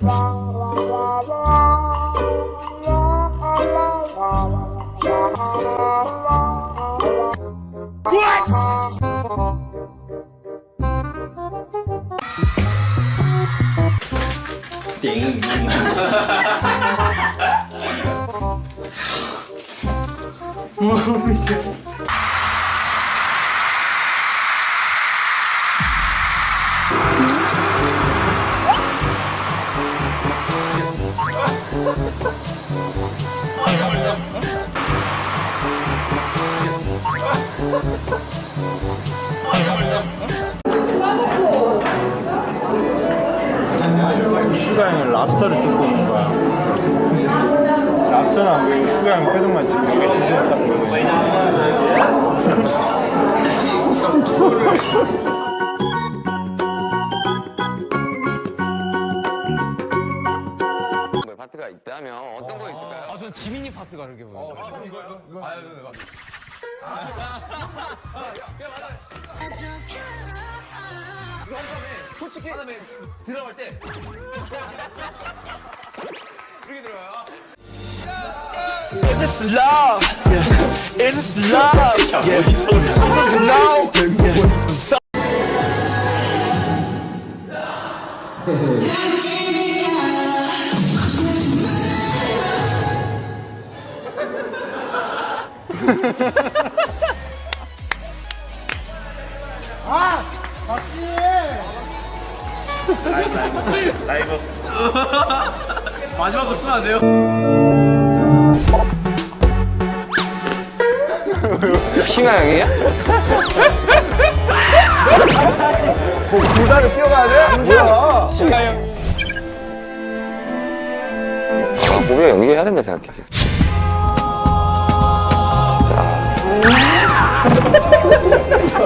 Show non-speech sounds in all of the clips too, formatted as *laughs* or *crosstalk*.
슈 *laughs* 가형은 랍스터를 뜯고 온 거야. 랍스터는 안 보이고 슈가형 뼈등만 지금 여기 보이고 있어. 뭐 파트가 있다면 어떤 거 있을까요? 아, 전 지민이 파트가 그렇게 보여요. Is this love? Yeah. Is this love? Yeah. Something no. Yeah. 라이브. 마지막 거 쓰면 안 돼요? 슈가 형이에요? 불다를 뛰어가야 돼? 뭐야? 아, 보면 연기해야 된다 생각해.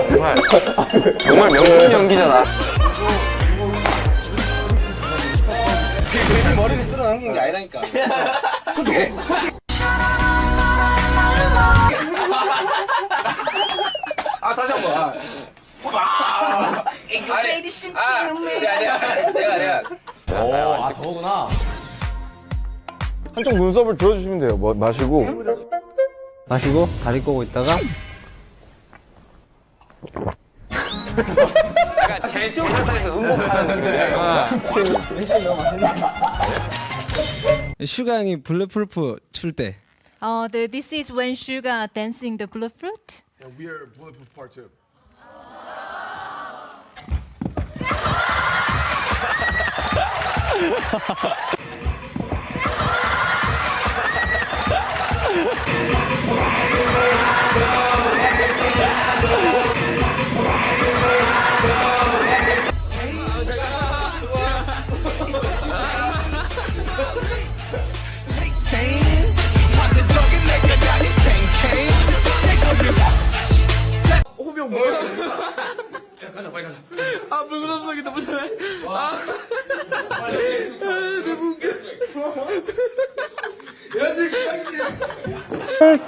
정말 정말 명품 연기잖아. 머리를 쓸어 넘긴 게 아니라니까. *laughs* 아 다시 한 번. 아. 아, 저거구나. 한쪽 눈썹을 들어주시면 돼요. 뭐, 마시고. 마시고 다리 꼬고 있다가 약간 제 제사상에서 음복하는 느낌이에요. 슈가 형이 블랙프루프 출때 Uh, the, this is when Suga dancing the blue fruit. We are Bulletproof Part 2.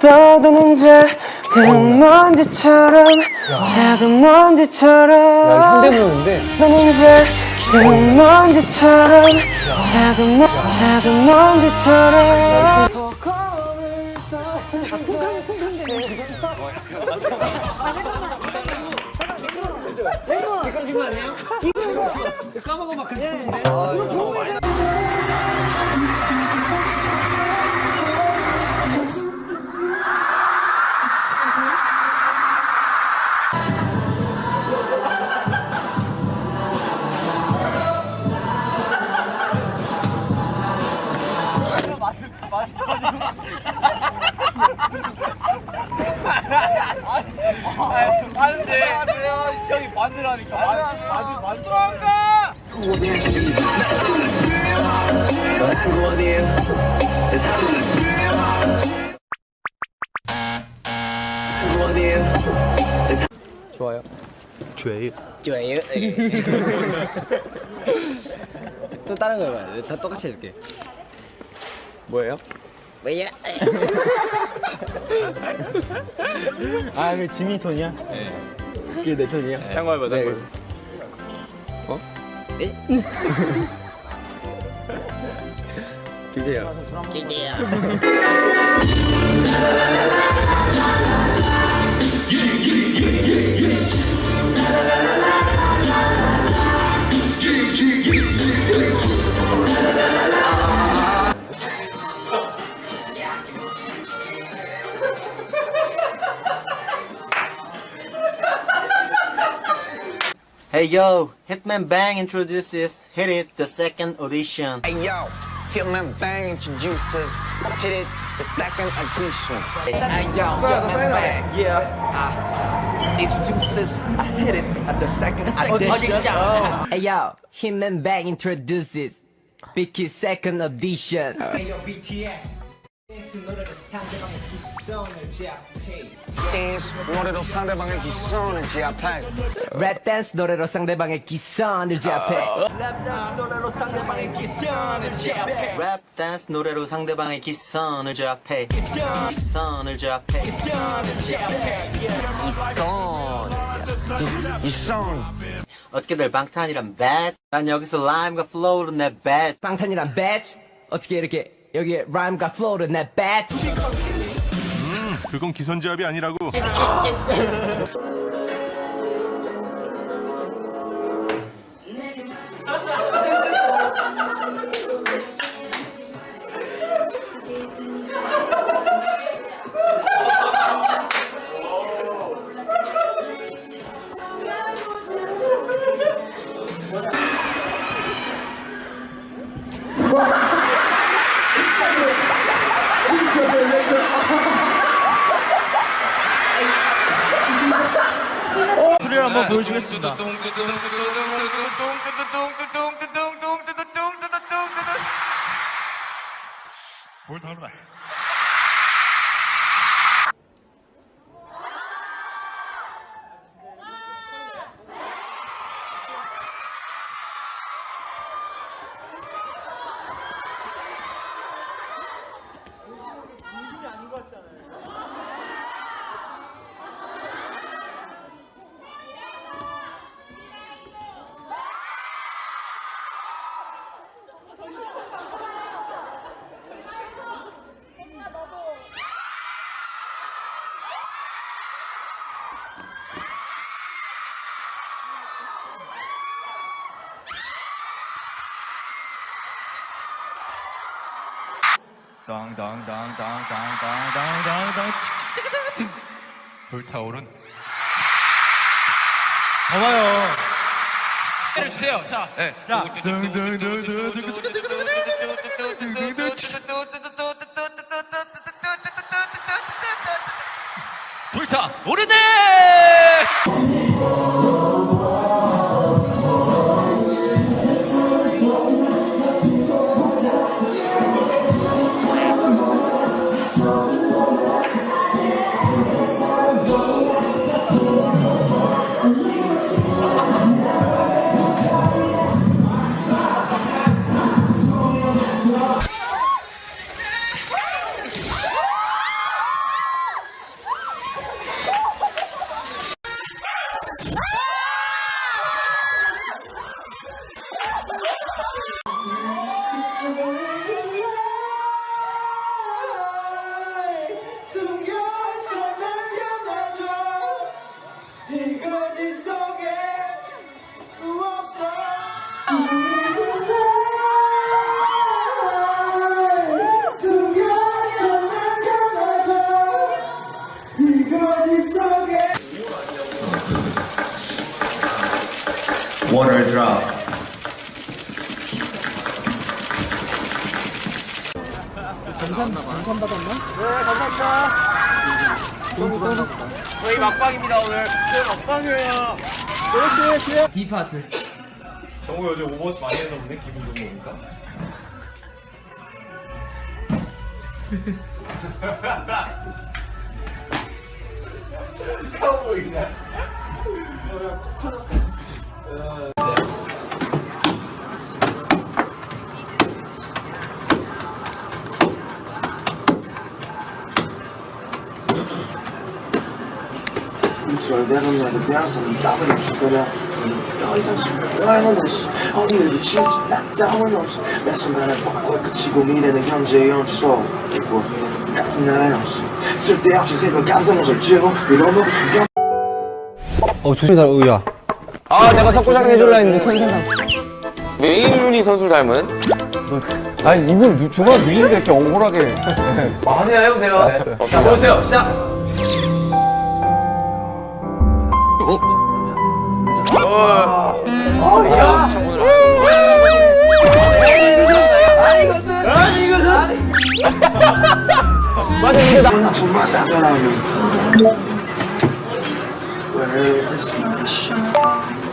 떠도는 작은 먼지처럼 작은 먼지처럼 현대무용인데 너는 작은 먼지처럼 작은 먼 작은 먼지처럼 좋아요. 죄. 좋아요. *laughs* 또 다른 거 해봐요. 다 똑같이 해줄게. 뭐예요? 뭐야? *laughs* 아, 그 지미 톤이야? 네. 이게 내 톤이야? 네. 참고해봐, 참고해 네. 어? 네? *laughs* 김재야. 김재야. *laughs* Hey yo, Hitman Bang introduces Hit It, the second audition. Hey yo, Hitman Bang introduces Hit It, the second edition. Hey yo, Hitman Bang, yeah, uh, introduces I Hit It at the second edition. Oh. Hey yo, Hitman Bang introduces Bicky second 댄스 노래로 상대방의 기선을 제압해. 랩 댄스 노래로 상대방의 기선을 제압해. Rap dance 노래로 상대방의 기선을 제압해. Rap dance 노래로 상대방의 기선을 제압해. 기선을 제압해. 이선 어떻게들 방탄이란 bad? 난 여기서 라임과 플로우로 내 bad. 방탄이란 배지 어떻게 이렇게 여기에 라임과 플로우를 내 배지 그건 기선제압이 아니라고. *laughs* 한번 보여주겠습니다. 뭘 닮아? 당당당당당당당당당 불타오른 봐봐요. 때려 주세요. 자, 네. 자, water drop. 등산 등산 받았나? 네, 감사합니다. 너무 짱. 저희 막방입니다 오늘. 저희 막방이에요. 그렇지, 그래. 이 파트. 정우 요즘 오버워치 많이 해서 보네 기분 좋은 겁니까? *laughs* 카우보이냐? 절대로는 그냥 짬은 없이 그냥 더 이상 숟가락은 없을 거냐 어 조심해 의야. 아 내가 석고장 해줄라 어, 했는데. 천생당 메인 루니 선수 닮은? 아니 이분 저거 누인데 이렇게 억울하게. 하세요 해보세요. 아, 자 보세요. 시작. My shine?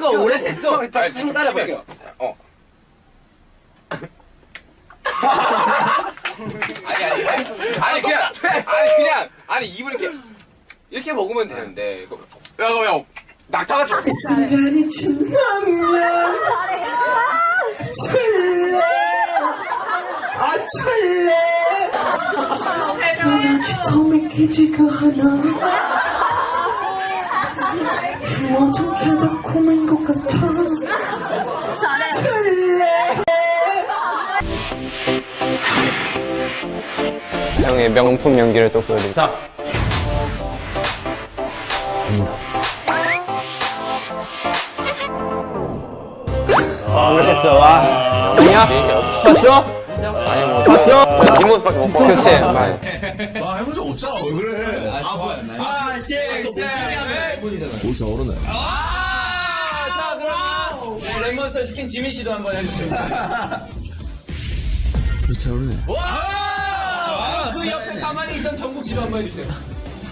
거 오래됐어. 한번 따라볼게요. 아니 아니 아니. 아니 그냥 아니 그냥 아니 입을 이렇게 이렇게 먹으면 되는데 이거. 야야 낙타가 저 순간이 지나면 칠래 아 칠래 너는 믿기지가 않아 완전 개덕콤인 것 같아 칠래 형의 명품 연기를 또 보여드릴게요. 잘못했어, 와. 아니야? 봤어? 아니, 뭐. 봤어? 저 뒷모습밖에 못 봤어. 그치. 아, 해본 적 없잖아. 왜 그래? 아, 뭐야. 아, 씨, 씨. 오르네. 자 그러면 네, 레몬스터 시킨 지민 씨도 한번 해주세요 차오르네. 와! 그 옆에 가만히 있던 정국 씨도 한번 해주세요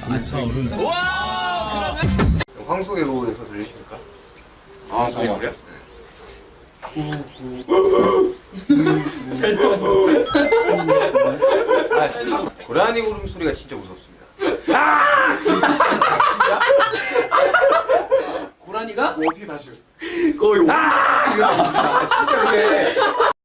안 차 오르네 와! 황소의 호흡에서 들리십니까? 아 정말요? 아, 고라니 울음소리가 진짜 무섭습니다. 아! 진짜? 고라니가? 어떻게 다시? 거의 와! 이거 진짜 이게